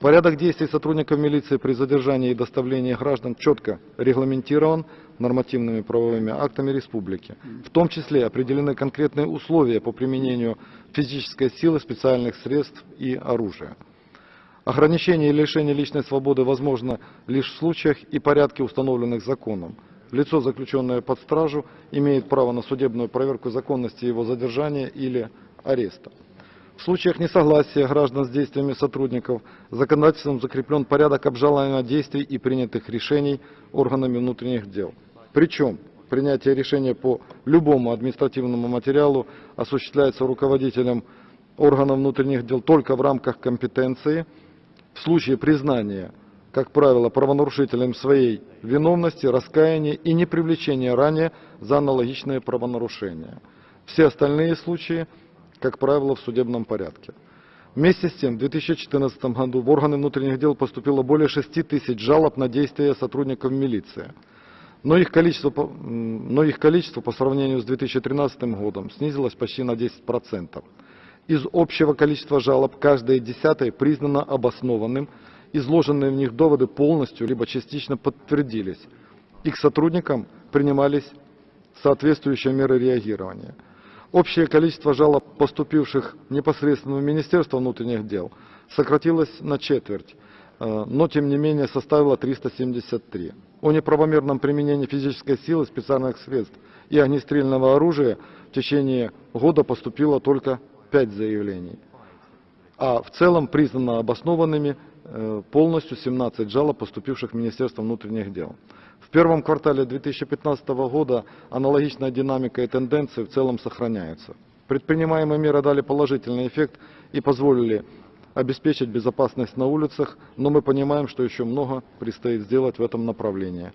Порядок действий сотрудников милиции при задержании и доставлении граждан четко регламентирован нормативными правовыми актами республики. В том числе определены конкретные условия по применению физической силы, специальных средств и оружия. Ограничение и лишение личной свободы возможно лишь в случаях и порядке, установленных законом. Лицо, заключенное под стражу, имеет право на судебную проверку законности его задержания или ареста. В случаях несогласия граждан с действиями сотрудников законодательством закреплен порядок обжалования действий и принятых решений органами внутренних дел. Причем принятие решения по любому административному материалу осуществляется руководителем органов внутренних дел только в рамках компетенции. В случае признания, как правило, правонарушителем своей виновности, раскаяния и не привлечения ранее за аналогичные правонарушения. Все остальные случаи как правило, в судебном порядке. Вместе с тем, в 2014 году в органы внутренних дел поступило более 6 тысяч жалоб на действия сотрудников милиции. Но их, количество, но их количество по сравнению с 2013 годом снизилось почти на 10%. Из общего количества жалоб каждое десятое признано обоснованным, изложенные в них доводы полностью либо частично подтвердились, и к сотрудникам принимались соответствующие меры реагирования. Общее количество жалоб, поступивших непосредственно в Министерство внутренних дел, сократилось на четверть, э, но тем не менее составило 373. О неправомерном применении физической силы, специальных средств и огнестрельного оружия в течение года поступило только 5 заявлений. А в целом признано обоснованными э, полностью 17 жалоб, поступивших в Министерство внутренних дел. В первом квартале 2015 года аналогичная динамика и тенденции в целом сохраняются. Предпринимаемые меры дали положительный эффект и позволили обеспечить безопасность на улицах, но мы понимаем, что еще много предстоит сделать в этом направлении.